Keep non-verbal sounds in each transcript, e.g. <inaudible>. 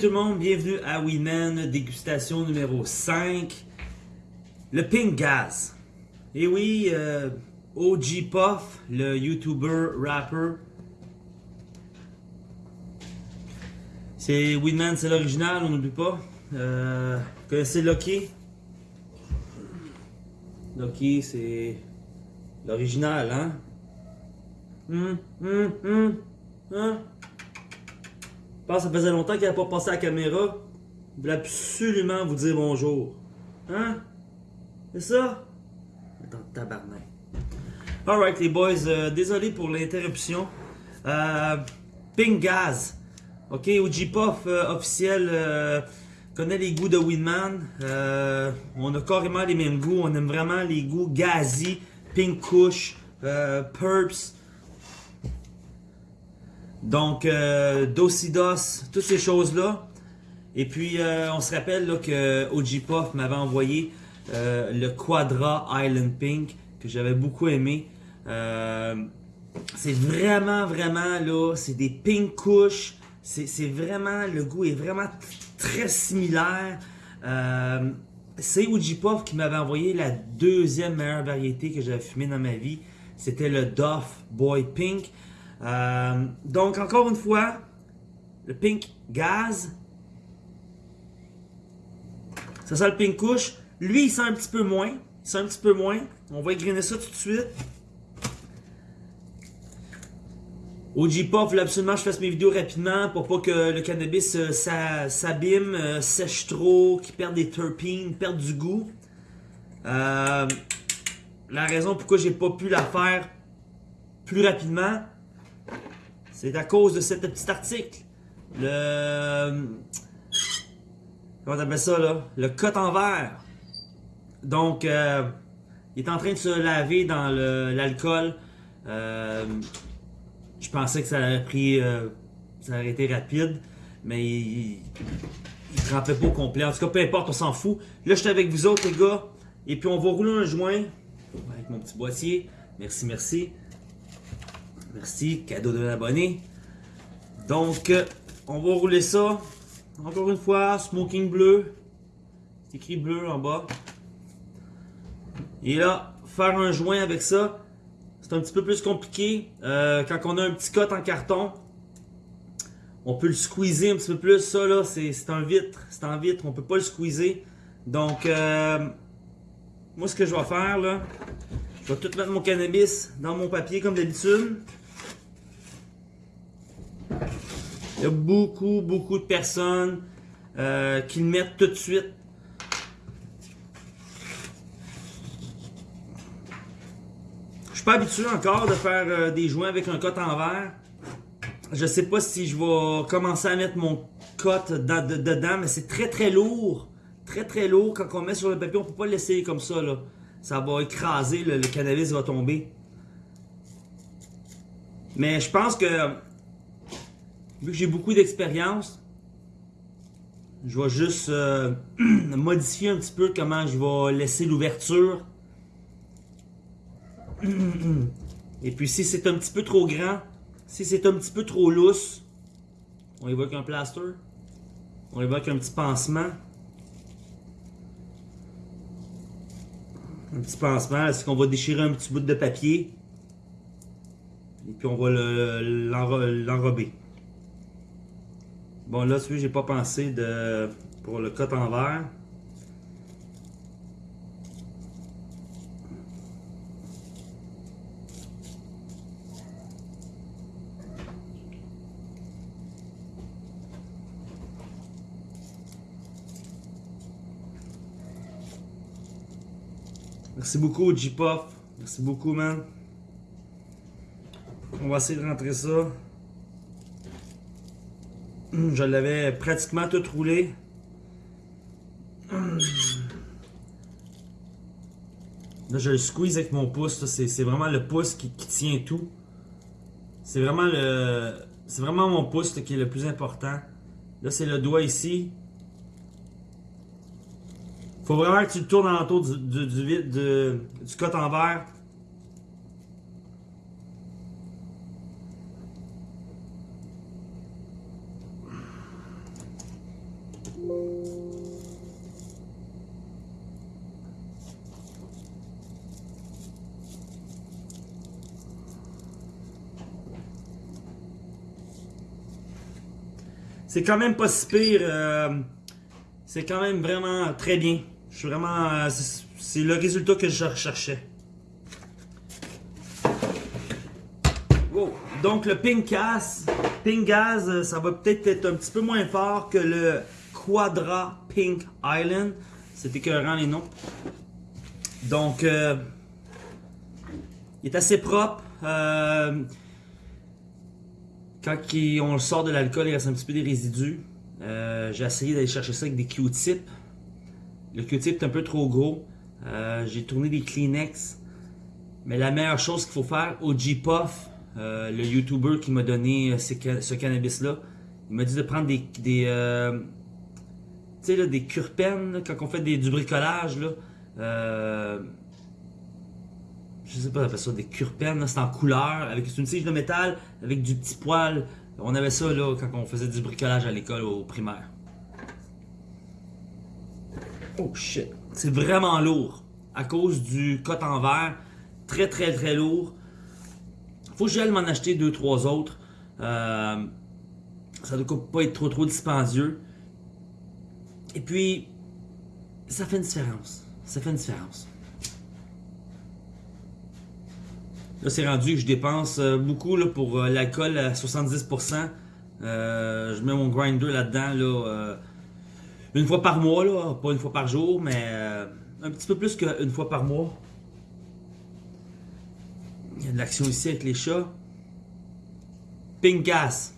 tout le monde, bienvenue à Winman, dégustation numéro 5. Le Pink Gas. Et oui, euh, OG Puff, le YouTuber, rapper. C'est Winman, c'est l'original, on n'oublie pas. Euh, vous connaissez Lucky? Lucky, c'est l'original, hein? Hum, hum, hum, hein? Pense ça faisait longtemps qu'il n'avait pas passé à la caméra. Il voulait absolument vous dire bonjour. Hein? C'est ça? Le tabarnak. Alright les boys, euh, désolé pour l'interruption. Euh, Pink Gaz. Ok, OG Puff euh, officiel euh, connaît les goûts de Winman. On a carrément les mêmes goûts. On aime vraiment les goûts gazi, Pink Kush, euh, Purps. Donc, euh, Dosidos, toutes ces choses-là. Et puis, euh, on se rappelle là, que OG Puff m'avait envoyé euh, le Quadra Island Pink, que j'avais beaucoup aimé. Euh, c'est vraiment, vraiment, là, c'est des pink kush. C'est vraiment, le goût est vraiment très similaire. C'est OG Puff qui m'avait envoyé la deuxième meilleure variété que j'avais fumée dans ma vie. C'était le Duff Boy Pink. Euh, donc, encore une fois, le Pink Gaz. Ça sent le Pink Kush. Lui, il sent un petit peu moins. Il sent un petit peu moins. On va égriner ça tout de suite. OG Puff voulait absolument que je fasse mes vidéos rapidement pour pas que le cannabis euh, s'a- s'abîme, euh, sèche trop, qu'il perde des terpenes, perde du goût. La raison pourquoi j'ai pas pu la faire plus rapidement, c'est à cause de cet petit article. Le. Comment t'appelles ça là? Le cote en verre. Donc, euh, il est en train de se laver dans l'alcool. Euh, je pensais que ça aurait pris. euh, ça aurait été rapide, mais il, il trempait pas au complet. En tout cas, peu importe, on s'en fout. Là, je suis avec vous autres, les gars. Et puis, on va rouler un joint avec mon petit boîtier. Merci, merci. Merci, cadeau de l'abonné. Donc, euh, on va rouler ça. Encore une fois, smoking bleu. C'est écrit bleu en bas. Et là, faire un joint avec ça, c'est un petit peu plus compliqué. Euh, quand on a un petit cote en carton, on peut le squeezer un petit peu plus. Ça, là, c'est un vitre. C'est en vitre. On peut pas le squeezer. Donc, euh, moi, ce que je vais faire, là, je vais tout mettre mon cannabis dans mon papier comme d'habitude. Il y a beaucoup, beaucoup de personnes euh, qui le mettent tout de suite. Je suis pas habitué encore de faire euh, des joints avec un cote en verre. Je sais pas si je vais commencer à mettre mon cote dans- de- dedans, mais c'est très très lourd. Très très lourd. Quand on met sur le papier, on peut pas le laisser comme ça. Là. Ça va écraser, le cannabis va tomber. Mais je pense que vu que j'ai beaucoup d'expérience, je vais juste euh, <clears throat> modifier un petit peu comment je vais laisser l'ouverture. <clears throat> Et puis si c'est un petit peu trop grand, si c'est un petit peu trop lousse, on avec un plaster. On avec un petit pansement. Un petit pansement, c'est qu'on va déchirer un petit bout de papier? Et puis on va le- l'enro- l'enrober. Bon là, vois, j'ai pas pensé de pour le cote en verre. Merci beaucoup, J-Puff. Merci beaucoup, man. On va essayer de rentrer ça. Hum, Je l'avais pratiquement tout roulé. Hum. Là, je le squeeze avec mon pouce. C'est vraiment le pouce qui, tient tout. C'est vraiment le. C'est vraiment mon pouce qui est le plus important. Là, c'est le doigt ici. Faut vraiment que tu le tournes alentour du, du, du, en verre. C'est quand même pas si pire. euh, c'est quand même vraiment très bien. Je suis vraiment. euh, c'est- le résultat que je recherchais. Wow. Donc le Pink Gas, Gas, euh, ça va peut-être être un petit peu moins fort que le Quadra Pink Island. C'est écœurant les noms. Donc, il est assez propre. Quand il- on le sort de l'alcool, il reste un petit peu des résidus. Euh, J'ai essayé d'aller chercher ça avec des Q-tips. Le Q-tip est un peu trop gros. Euh, J'ai tourné des Kleenex. Mais la meilleure chose qu'il faut faire, OG Puff, euh, le YouTuber qui m'a donné euh, ce cannabis-là, il m'a dit de prendre des, des, euh, tu sais, des cure-peines, là, quand on fait du bricolage, là. Je sais pas, on appelle ça des cure-peines, là, c'est en couleur, avec une tige de métal, avec du petit poil. On avait ça, là, quand on faisait du bricolage à l'école, au primaire. Oh shit. C'est vraiment lourd. À cause du cote en verre. Très très très lourd. Faut que j'aille m'en acheter deux trois autres. Euh, ça ne doit pas être trop trop dispendieux. Et puis, ça fait une différence. Ça fait une différence. Là, c'est rendu que je dépense euh, beaucoup là, pour euh, l'alcool à 70%. Euh, je mets mon grinder là-dedans là, une fois par mois, là, pas une fois par jour, mais un petit peu plus qu'une fois par mois. Il y a de l'action ici avec les chats. Pink gas.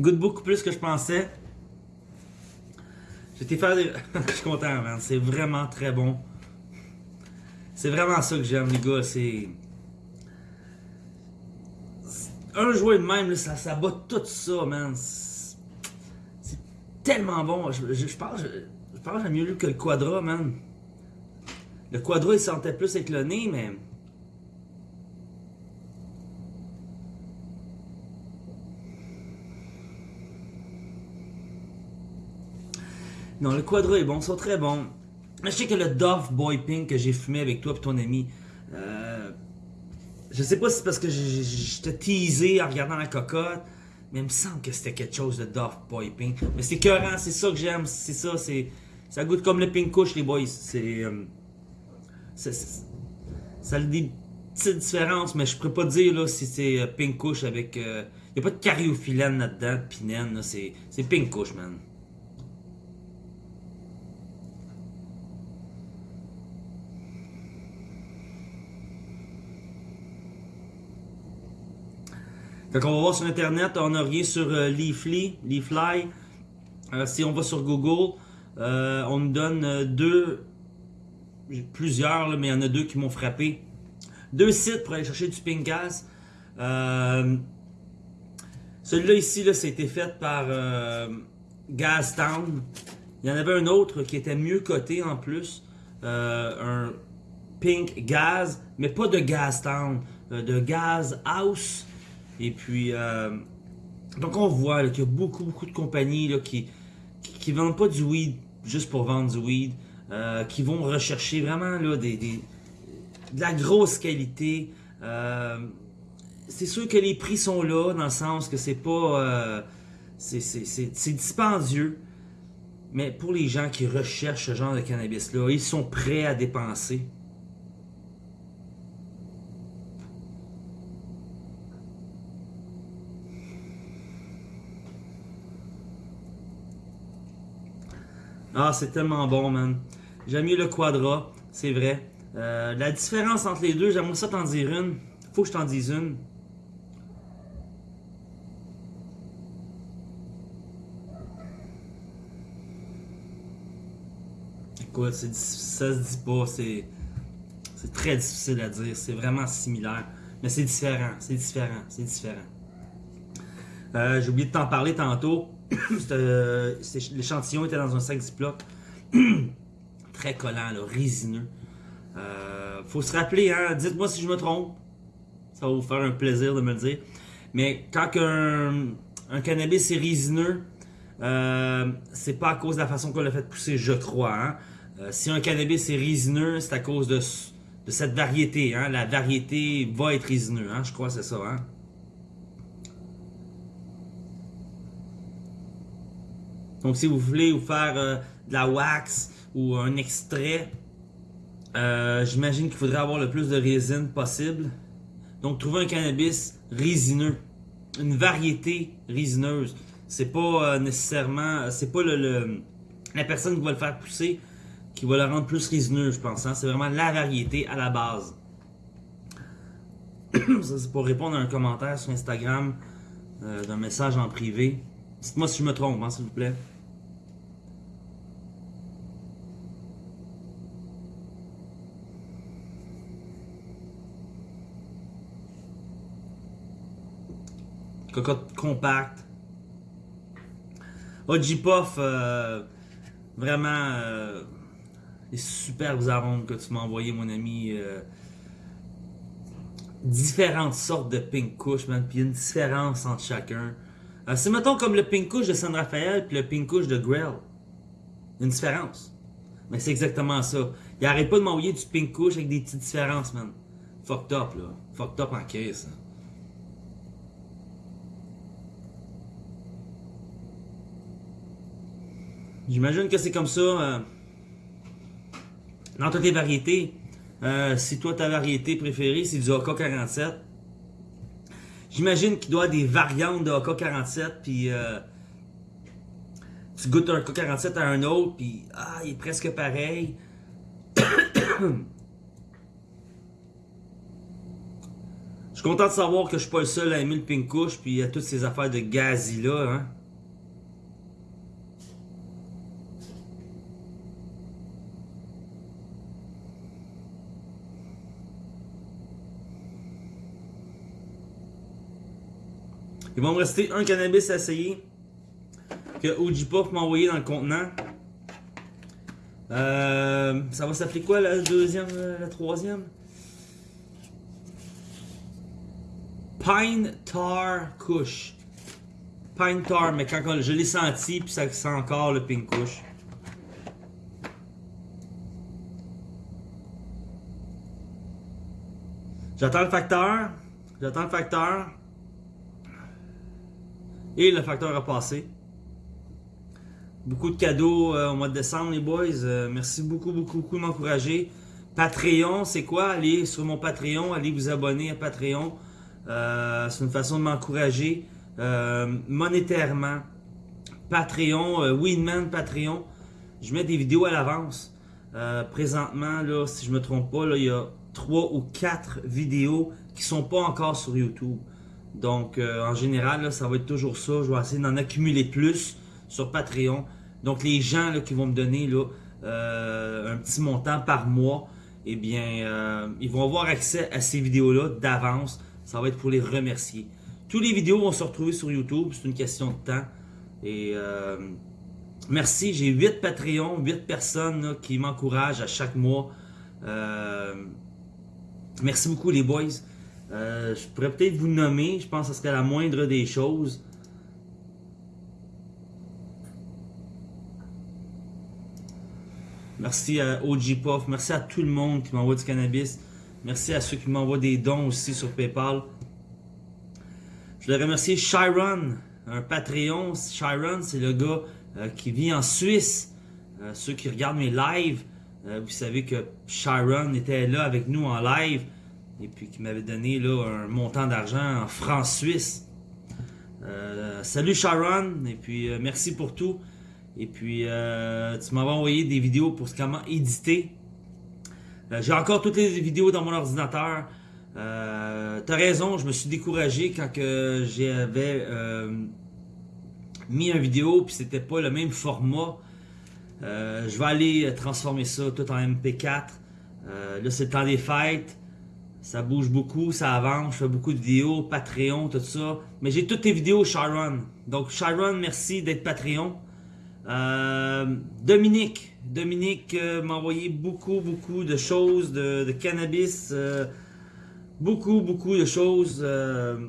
Goûte beaucoup plus que je pensais. J'étais faire des. <laughs> je suis content, man. C'est vraiment très bon. C'est vraiment ça que j'aime, les gars. C'est. Un jouet de même, ça, ça bat tout ça, man. C'est tellement bon. Je, je, je pense, je, je pense que j'aime mieux que le Quadra, man. Le Quadra, il sentait plus avec le nez, mais. Non, le Quadra est bon, ils sont très bons. Je sais que le Dove Boy Pink que j'ai fumé avec toi et ton ami, euh, je sais pas si c'est parce que j'étais teasé en regardant la cocotte, mais il me semble que c'était quelque chose de Dove Boy Pink. Mais c'est écœurant, c'est ça que j'aime, c'est ça, c'est ça goûte comme le Pink Kush, les boys. C'est euh, c'est- ça a des petites différences, mais je pourrais pas dire là si c'est euh, Pink Kush avec. Il n'y a pas de cariophyllène là-dedans, de pinène, là, c'est Pink Kush, man. Quand on va voir sur internet, on a rien sur euh, Leafly, Leafly. Euh, si on va sur Google, euh, on nous donne deux, plusieurs, là, mais il y en a deux qui m'ont frappé. Deux sites pour aller chercher du pink gas. Celui-là ici, là, été fait par Gastown. Il y en avait un autre qui était mieux coté en plus. Un Pink Gaz, mais pas de Gastown, de Gas House. Et puis, euh, donc on voit qu'il y a beaucoup, beaucoup de compagnies là, qui, qui vendent pas du weed juste pour vendre du weed, euh, qui vont rechercher vraiment là, des, de la grosse qualité. Euh, c'est sûr que les prix sont là, dans le sens que c'est pas. c'est dispendieux. Mais pour les gens qui recherchent ce genre de cannabis-là, ils sont prêts à dépenser. Ah, c'est tellement bon, man. J'aime mieux le Quadra, c'est vrai. Euh, la différence entre les deux, j'aimerais ça t'en dire une. Faut que je t'en dise une. Écoute, ça se dit pas, c'est, c'est très difficile à dire, c'est vraiment similaire. Mais c'est différent, c'est différent, c'est différent. Euh, j'ai oublié de t'en parler tantôt. <coughs> Euh, l'échantillon était dans un sac Ziploc. <coughs> Très collant, résineux. Euh, faut se rappeler, hein, dites-moi si je me trompe. Ça va vous faire un plaisir de me le dire. Mais quand un, cannabis est résineux, euh, c'est pas à cause de la façon qu'on l'a fait pousser, je crois. hein. Si un cannabis est résineux, c'est à cause de, cette variété. Hein? La variété va être résineux, je crois c'est ça. Donc si vous voulez vous faire euh, de la wax ou un extrait, euh, j'imagine qu'il faudrait avoir le plus de résine possible. Donc trouver un cannabis résineux, une variété résineuse. C'est pas euh, nécessairement, c'est pas la personne qui va le faire pousser qui va le rendre plus résineux, je pense. Hein. C'est vraiment la variété à la base. <coughs> Ça c'est pour répondre à un commentaire sur Instagram d'un message en privé. Dites-moi si je me trompe, hein, s'il vous plaît. Cocotte compact. OG Puff, euh, vraiment, euh, les superbes arômes que tu m'as envoyé, mon ami. Euh, différentes sortes de pink kush, man, puis une différence entre chacun. Euh, c'est mettons comme le pink kush de San Rafael puis le pink kush de Grell. Une différence. Mais c'est exactement ça. Il arrête pas de m'envoyer du pink kush avec des petites différences, man. Fucked up, là. Fucked up en caisse. Hein. J'imagine que c'est comme ça euh, dans toutes les variétés. Euh, si toi, ta variété préférée, c'est du AK-47, j'imagine qu'il doit avoir des variantes de AK-47, puis euh, tu goûtes un AK-47 à un autre, puis ah, il est presque pareil. <coughs> Je suis content de savoir que je suis pas le seul à aimer le pink couche, puis à toutes ces affaires de gazi là, hein. Il va me rester un cannabis à essayer que OG Puff m'a envoyé dans le contenant. Euh, ça va s'appeler quoi la deuxième, la troisième? Pine Tar Kush. Pine Tar, mais quand je l'ai senti, puis ça sent encore le Pink Kush. J'attends le facteur. J'attends le facteur. Et le facteur a passé. Beaucoup de cadeaux euh, au mois de décembre, les boys. Euh, merci beaucoup, beaucoup, beaucoup de m'encourager. Patreon, c'est quoi? Allez sur mon Patreon, allez vous abonner à Patreon. Euh, c'est une façon de m'encourager monétairement. Patreon, Winman Patreon. Je mets des vidéos à l'avance. présentement, là, si je me trompe pas, là, il y a trois ou quatre vidéos qui sont pas encore sur YouTube. Donc, euh, en général, ça va être toujours ça. Je vais essayer d'en accumuler plus sur Patreon. Donc, les gens qui vont me donner euh, un petit montant par mois, eh bien, euh, ils vont avoir accès à ces vidéos-là d'avance. Ça va être pour les remercier. Tous les vidéos vont se retrouver sur YouTube. C'est une question de temps. Et merci. J'ai 8 Patreons, 8 personnes qui m'encouragent à chaque mois. merci beaucoup, les boys. Euh, je pourrais peut-être vous nommer, je pense que ce serait la moindre des choses. Merci à OG Puff, merci à tout le monde qui m'envoie du cannabis. Merci à ceux qui m'envoient des dons aussi sur Paypal. Je voulais remercier Chiron, un Patreon. Chiron, c'est le gars euh, qui vit en Suisse. Euh, ceux qui regardent mes lives, vous savez que Chiron était là avec nous en live et puis qui m'avait donné là, un montant d'argent en francs suisses. Euh, salut Sharon, et puis euh, merci pour tout. Et puis euh, tu m'avais envoyé des vidéos pour comment éditer. J'ai encore toutes les vidéos dans mon ordinateur. T'as raison, je me suis découragé quand j'avais mis une vidéo puis c'était pas le même format. je vais aller transformer ça tout en MP4. là c'est le temps des fêtes. Ça bouge beaucoup, ça avance, je fais beaucoup de vidéos, Patreon, tout ça. Mais j'ai toutes tes vidéos, Sharon. Donc, Sharon, merci d'être Patreon. Euh, Dominique. Dominique euh, m'a envoyé beaucoup, beaucoup de choses, de, cannabis. Euh, beaucoup, beaucoup de choses. je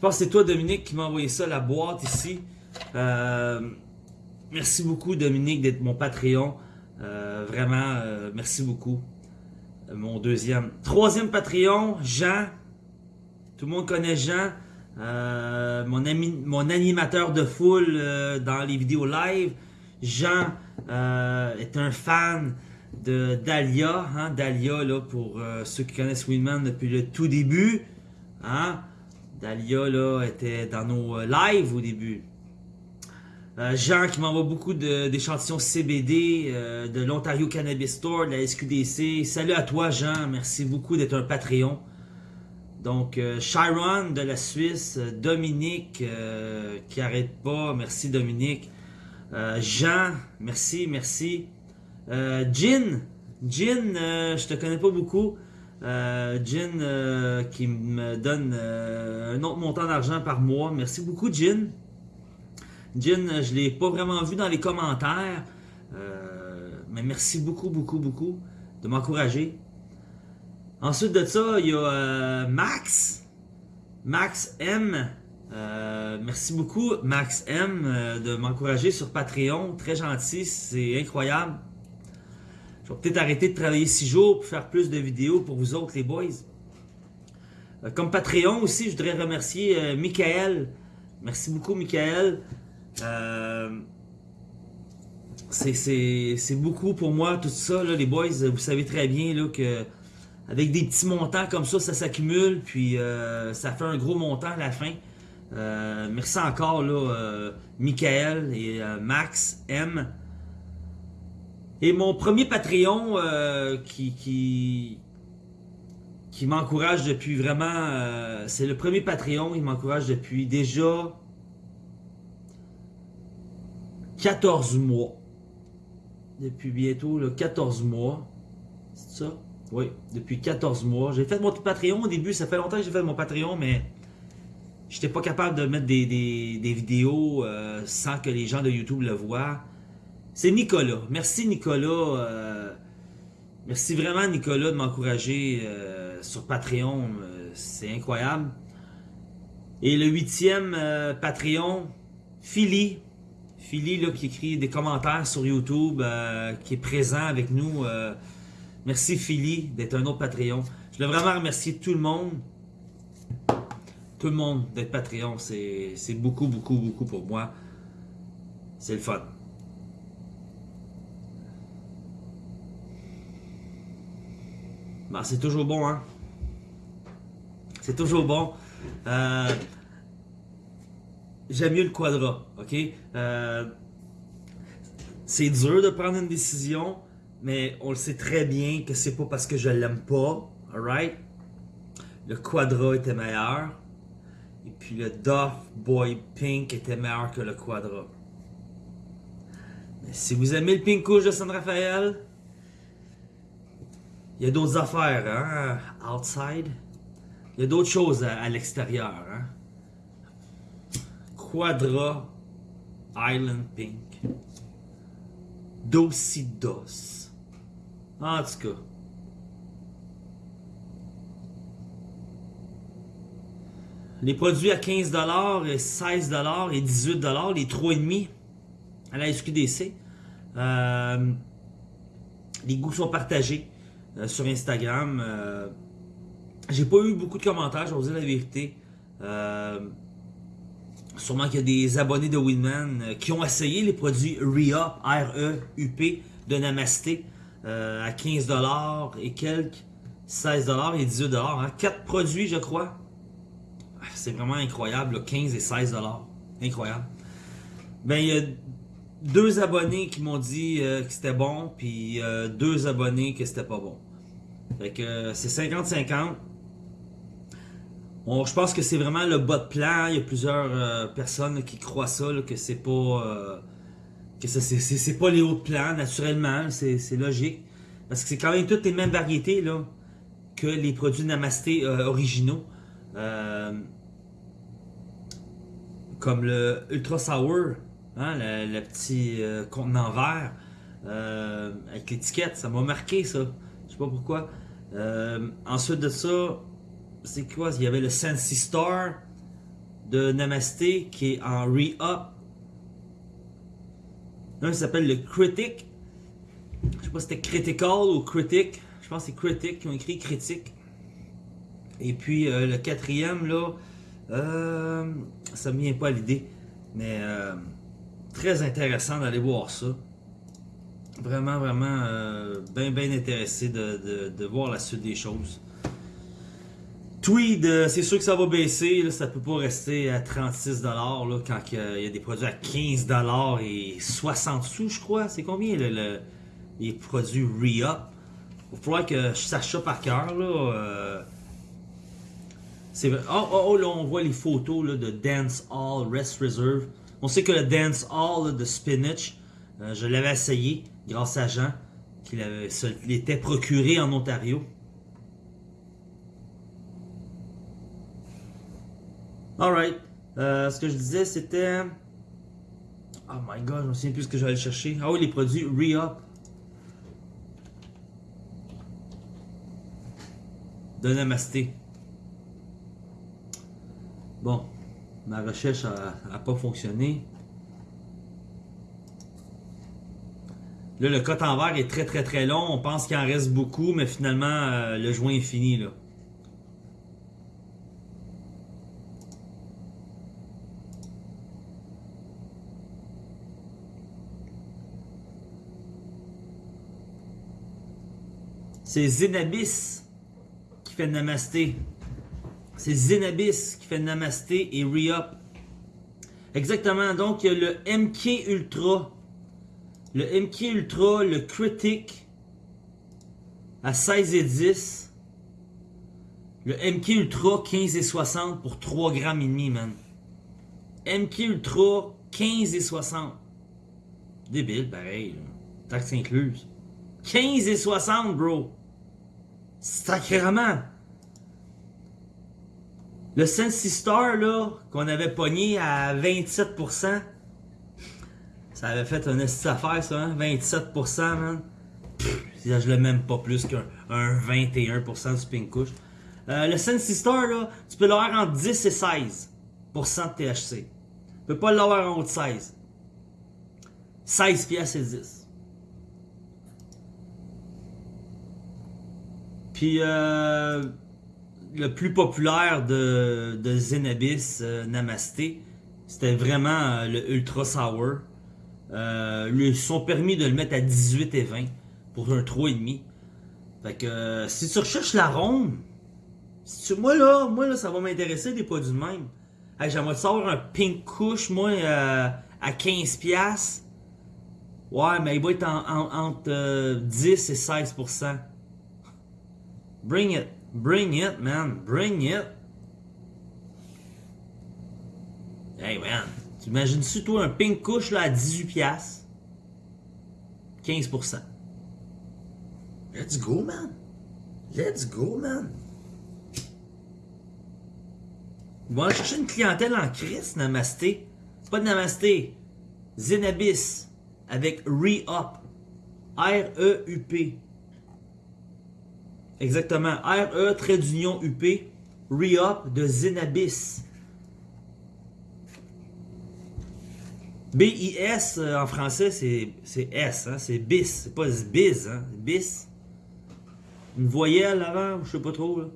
pense que c'est toi, Dominique, qui m'a envoyé ça, la boîte ici. merci beaucoup, Dominique, d'être mon Patreon. Vraiment, merci beaucoup. Euh, mon deuxième. Troisième Patreon, Jean. Tout le monde connaît Jean. mon, ami, mon animateur de foule dans les vidéos live. Jean est un fan de Dahlia. Hein, pour ceux qui connaissent Winman depuis le tout début. Hein, Dahlia là, était dans nos lives au début. Euh, Jean qui m'envoie beaucoup d'échantillons CBD euh, de l'Ontario Cannabis Store, de la SQDC. Salut à toi Jean, merci beaucoup d'être un Patreon. Donc euh, Chiron de la Suisse, Dominique qui arrête pas, merci Dominique. Jean, merci, merci. Jin, Jin, je te connais pas beaucoup. Jin qui me donne un autre montant d'argent par mois. Merci beaucoup Jin. Jin, je ne l'ai pas vraiment vu dans les commentaires. Euh, mais merci beaucoup, beaucoup, beaucoup de m'encourager. Ensuite de ça, il y a euh, Max. Max M. Euh, merci beaucoup, Max M, de m'encourager sur Patreon. Très gentil, c'est incroyable. Je vais peut-être arrêter de travailler six jours pour faire plus de vidéos pour vous autres, les boys. comme Patreon aussi, je voudrais remercier Michael. Merci beaucoup, Michael. Euh, c'est beaucoup pour moi, tout ça, les boys. Vous savez très bien là, que avec des petits montants comme ça, ça s'accumule, puis euh, ça fait un gros montant à la fin. Euh, merci encore, là, Michael et Max M. Et mon premier Patreon qui, qui, qui m'encourage depuis vraiment... c'est le premier Patreon, il m'encourage depuis déjà 14 mois. Depuis bientôt là, 14 mois. C'est ça? Oui, depuis 14 mois. J'ai fait mon Patreon au début. Ça fait longtemps que j'ai fait mon Patreon, mais j'étais pas capable de mettre des, vidéos euh, sans que les gens de YouTube le voient. C'est Nicolas. Merci Nicolas. Euh, merci vraiment Nicolas de m'encourager euh, sur Patreon. C'est incroyable. Et le huitième Patreon, Philly. Philly là, qui écrit des commentaires sur YouTube, euh, qui est présent avec nous. Euh, merci Philly d'être un autre Patreon. Je veux vraiment remercier tout le monde. Tout le monde d'être Patreon. C'est beaucoup, beaucoup, beaucoup pour moi. C'est le fun. Ben, c'est toujours bon, hein? C'est toujours bon. Euh, j'aime mieux le quadra, ok? Euh, c'est dur de prendre une décision, mais on le sait très bien que c'est pas parce que je l'aime pas, alright? Le quadra était meilleur, et puis le Duff Boy Pink était meilleur que le quadra. Mais si vous aimez le Pink Couche de San Rafael, il y a d'autres affaires, hein? Outside. Il y a d'autres choses à, à l'extérieur, hein? Quadra Island Pink. Dosidos. En tout cas. Les produits à 15$ et 16$ et 18$, les 3,5$ à la SQDC. Euh, les goûts sont partagés euh, sur Instagram. Euh, J'ai pas eu beaucoup de commentaires, je vais vous dire la vérité. Sûrement qu'il y a des abonnés de Winman euh, qui ont essayé les produits REUP, R-E-U-P de Namasté euh, à 15$ et quelques, 16$ et 18$. Hein. 4 produits, je crois. Ah, c'est vraiment incroyable, 15 et 16$. Incroyable. Ben, il y a deux abonnés qui m'ont dit euh, que c'était bon, puis deux abonnés que c'était pas bon. Fait que c'est 50-50 je pense que c'est vraiment le bas de plan. Il y a plusieurs euh, personnes qui croient ça, que c'est pas euh, que c'est pas les hauts de plan, naturellement, c'est logique. Parce que c'est quand même toutes les mêmes variétés là, que les produits Namasté euh, originaux. comme le Ultra Sour, hein, le, petit contenant vert, avec l'étiquette, ça m'a marqué ça. Je sais pas pourquoi. ensuite de ça, c'est quoi? Il y avait le Sensi Star de Namasté qui est en re-up. Un s'appelle le Critic. Je sais pas si c'était Critical ou Critic. Je pense que c'est Critic qui ont écrit Critique. Et puis euh, le quatrième, là, euh, ça me vient pas à l'idée. Mais euh, très intéressant d'aller voir ça. Vraiment, vraiment, bien, bien intéressé de, voir la suite des choses. Tweed, c'est sûr que ça va baisser. Ça peut pas rester à 36$ là, quand il y a des produits à 15$ et 60 sous, je crois. C'est combien le, les produits re-up? Il va que je sache ça par cœur. C'est oh, oh, oh, là, on voit les photos de Dance Hall Rest Reserve. On sait que le Dance Hall de Spinach, euh, je l'avais essayé grâce à Jean, qui l'était procuré en Ontario. Alright. Euh, ce que je disais, c'était... Oh my god, je me souviens plus ce que j'allais chercher. Ah oui, les produits Re-Up. De Namasté. Bon, ma recherche n'a pas fonctionné. Là, le cote en verre est très très très long. On pense qu'il en reste beaucoup, mais finalement, euh, le joint est fini. là. C'est Zenabis qui fait Namasté. C'est Zenabis qui fait Namasté et Re-Up. Exactement, donc il y a le MK Ultra. Le MK Ultra, le Critic à 16 et 10. Le MK Ultra 15 et 60 pour 3 grammes et demi, man. MK Ultra 15 et 60. Débile, pareil. Taxe incluse. 15 et 60, bro. Sacrément. Le Sensi Star, là, qu'on avait pogné à 27%, ça avait fait un esti affaire, ça, hein? 27%, man. Pff, je l'ai même pas plus qu'un 21% du Pink Kush. Euh, le Sensi Star, là, tu peux l'avoir entre 10 et 16% de THC. Tu peux pas l'avoir en haut de 16. 16 pièces et 10. Puis, euh, le plus populaire de, Zenabis euh, Namasté, c'était vraiment euh, le Ultra Sour. Ils sont permis de le mettre à 18 et 20 pour un 3,5. Fait que si tu recherches l'arôme, si moi là, moi là, ça va m'intéresser des produits de même. J'aimerais savoir un Pink Kush, moi, à 15$. Ouais, mais il va être entre 10 et 16%. Bring it. Bring it, man. Bring it. Hey, man. Tu imagines-tu, toi, un pink couche là, à 18$? 15%. Let's go, man. Let's go, man. Ils vont chercher une clientèle en crise, Namasté. Pas de Namasté. Zenabis. Avec Re-Up. R-E-U-P. Exactement. RE, trait d'union UP, Re-Up de Zenabis. B-I-S euh, en français, c'est S, hein? c'est bis, c'est pas biz, hein? bis. Une voyelle avant, je sais pas trop. Là.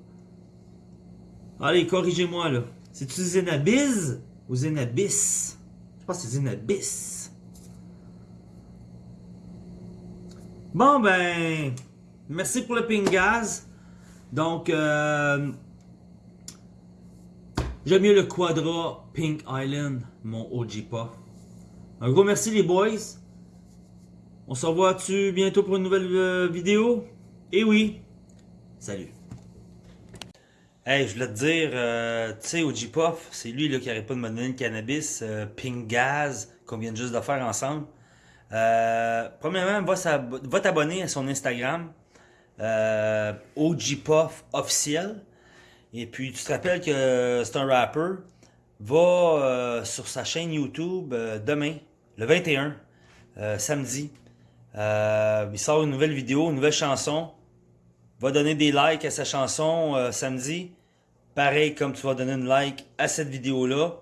Allez, corrigez-moi là. C'est-tu Zenabis ou Zenabis? Je pense que c'est Zenabis. Bon ben, Merci pour le ping gaz. Donc, euh, j'aime mieux le Quadra Pink Island, mon OG pas. Un gros merci les boys. On se revoit-tu bientôt pour une nouvelle euh, vidéo? Et eh oui, salut. Hey, je voulais te dire, euh, tu sais, OG Puff, c'est lui qui n'arrête pas de me donner le cannabis, Pink Gaz, qu'on vient juste de faire ensemble. premièrement, va t'abonner à son Instagram euh, OG Puff officiel. Et puis, tu te rappelles que c'est un rapper. Va euh, sur sa chaîne YouTube euh, demain, le 21, euh, samedi. il sort une nouvelle vidéo, une nouvelle chanson. Va donner des likes à sa chanson samedi. Pareil comme tu vas donner une like à cette vidéo-là.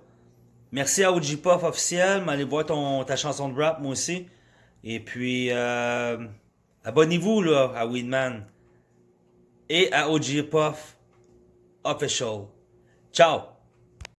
Merci à OG Puff officiel. Allez voir ton, ta chanson de rap, moi aussi. Et puis, Abonnez-vous là à Weedman et à OG Puff Official. Ciao!